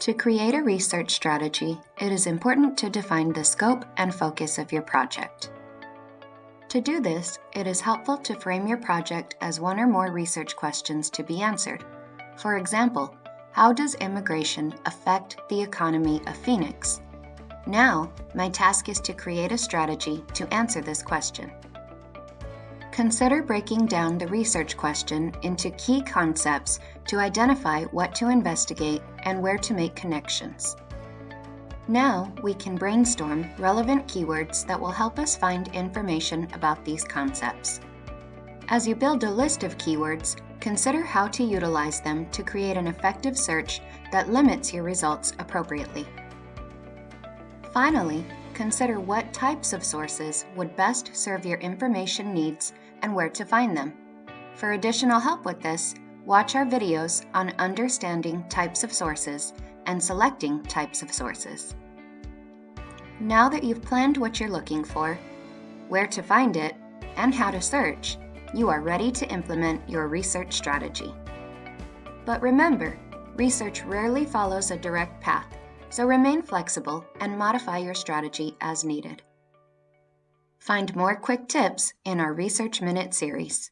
To create a research strategy, it is important to define the scope and focus of your project. To do this, it is helpful to frame your project as one or more research questions to be answered. For example, how does immigration affect the economy of Phoenix? Now, my task is to create a strategy to answer this question. Consider breaking down the research question into key concepts to identify what to investigate and where to make connections. Now we can brainstorm relevant keywords that will help us find information about these concepts. As you build a list of keywords, consider how to utilize them to create an effective search that limits your results appropriately. Finally, consider what types of sources would best serve your information needs and where to find them. For additional help with this, watch our videos on understanding types of sources and selecting types of sources. Now that you've planned what you're looking for, where to find it, and how to search, you are ready to implement your research strategy. But remember, research rarely follows a direct path, so remain flexible and modify your strategy as needed. Find more quick tips in our Research Minute series.